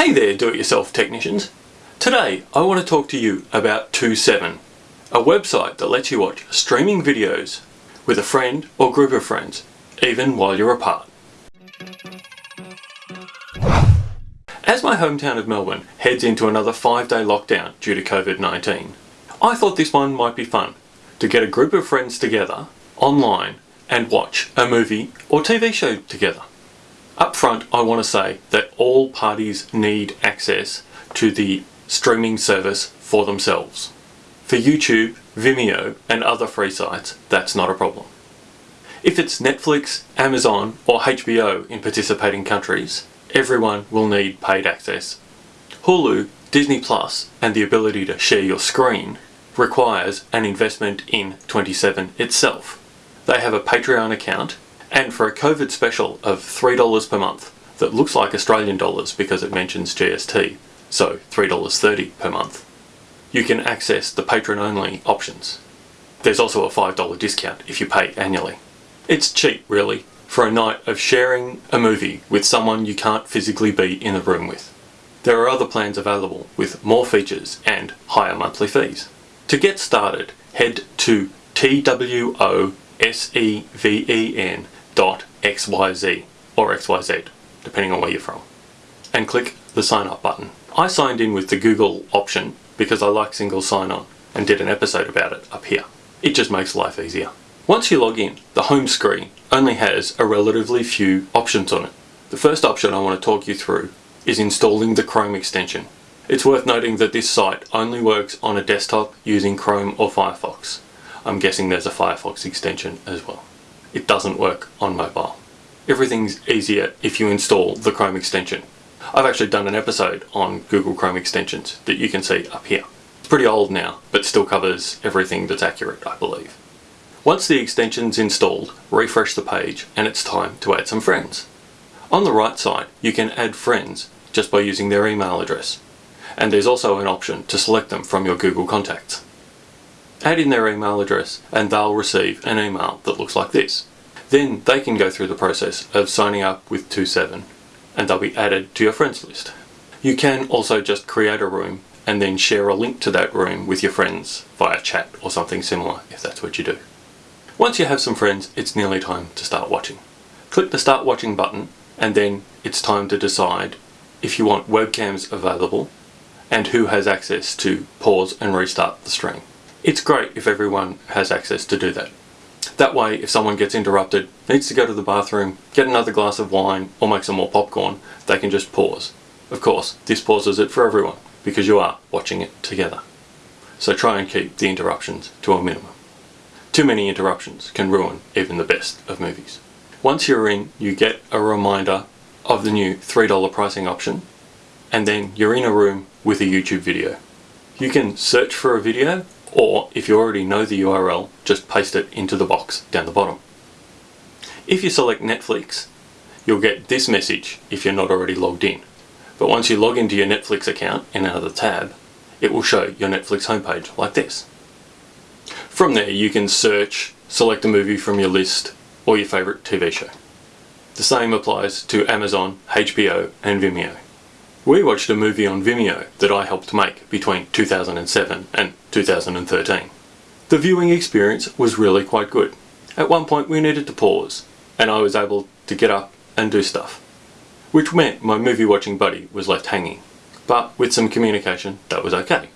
Hey there do-it-yourself technicians. Today I want to talk to you about TwoSeven, a website that lets you watch streaming videos with a friend or group of friends, even while you're apart. As my hometown of Melbourne heads into another five day lockdown due to COVID-19, I thought this one might be fun to get a group of friends together online and watch a movie or TV show together. Up front, I want to say that all parties need access to the streaming service for themselves. For YouTube, Vimeo and other free sites, that's not a problem. If it's Netflix, Amazon or HBO in participating countries, everyone will need paid access. Hulu, Disney Plus and the ability to share your screen requires an investment in TwoSeven itself. They have a Patreon account and for a COVID special of $3 per month that looks like Australian dollars because it mentions GST, so $3.30 per month, you can access the patron only options. There's also a $5 discount if you pay annually. It's cheap really for a night of sharing a movie with someone you can't physically be in the room with. There are other plans available with more features and higher monthly fees. To get started, head to TWOSEVEN xyz or xyz, depending on where you're from, and click the sign up button. I signed in with the Google option because I like single sign on and did an episode about it up here. It just makes life easier. Once you log in, the home screen only has a relatively few options on it. The first option I want to talk you through is installing the Chrome extension. It's worth noting that this site only works on a desktop using Chrome or Firefox. I'm guessing there's a Firefox extension as well it doesn't work on mobile. Everything's easier if you install the Chrome extension. I've actually done an episode on Google Chrome extensions that you can see up here. It's pretty old now, but still covers everything that's accurate, I believe. Once the extension's installed, refresh the page and it's time to add some friends. On the right side, you can add friends just by using their email address. And there's also an option to select them from your Google contacts add in their email address and they'll receive an email that looks like this. Then they can go through the process of signing up with TwoSeven and they'll be added to your friends list. You can also just create a room and then share a link to that room with your friends via chat or something similar if that's what you do. Once you have some friends, it's nearly time to start watching. Click the start watching button and then it's time to decide if you want webcams available and who has access to pause and restart the stream. It's great if everyone has access to do that. That way, if someone gets interrupted, needs to go to the bathroom, get another glass of wine, or make some more popcorn, they can just pause. Of course, this pauses it for everyone, because you are watching it together. So try and keep the interruptions to a minimum. Too many interruptions can ruin even the best of movies. Once you're in, you get a reminder of the new $3 pricing option, and then you're in a room with a YouTube video. You can search for a video or if you already know the URL, just paste it into the box down the bottom. If you select Netflix, you'll get this message if you're not already logged in. But once you log into your Netflix account in another tab, it will show your Netflix homepage like this. From there you can search, select a movie from your list or your favourite TV show. The same applies to Amazon, HBO and Vimeo. We watched a movie on Vimeo that I helped make between 2007 and 2013. The viewing experience was really quite good. At one point we needed to pause and I was able to get up and do stuff. Which meant my movie watching buddy was left hanging. But with some communication that was okay.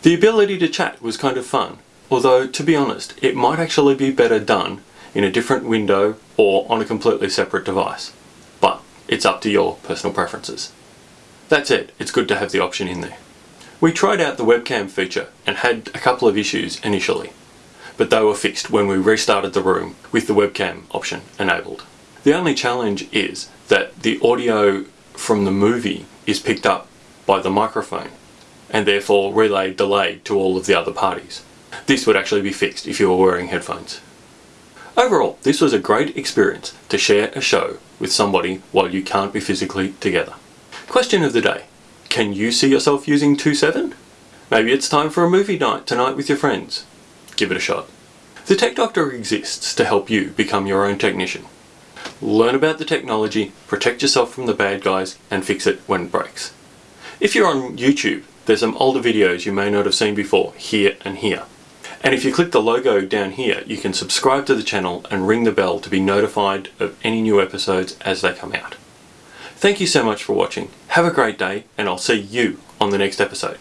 The ability to chat was kind of fun, although to be honest it might actually be better done in a different window or on a completely separate device. But it's up to your personal preferences. That's it, it's good to have the option in there. We tried out the webcam feature and had a couple of issues initially, but they were fixed when we restarted the room with the webcam option enabled. The only challenge is that the audio from the movie is picked up by the microphone and therefore relayed delayed to all of the other parties. This would actually be fixed if you were wearing headphones. Overall, this was a great experience to share a show with somebody while you can't be physically together. Question of the day. Can you see yourself using TwoSeven? Maybe it's time for a movie night tonight with your friends. Give it a shot. The Tech Doctor exists to help you become your own technician. Learn about the technology, protect yourself from the bad guys, and fix it when it breaks. If you're on YouTube, there's some older videos you may not have seen before, here and here. And if you click the logo down here, you can subscribe to the channel and ring the bell to be notified of any new episodes as they come out. Thank you so much for watching. Have a great day and I'll see you on the next episode.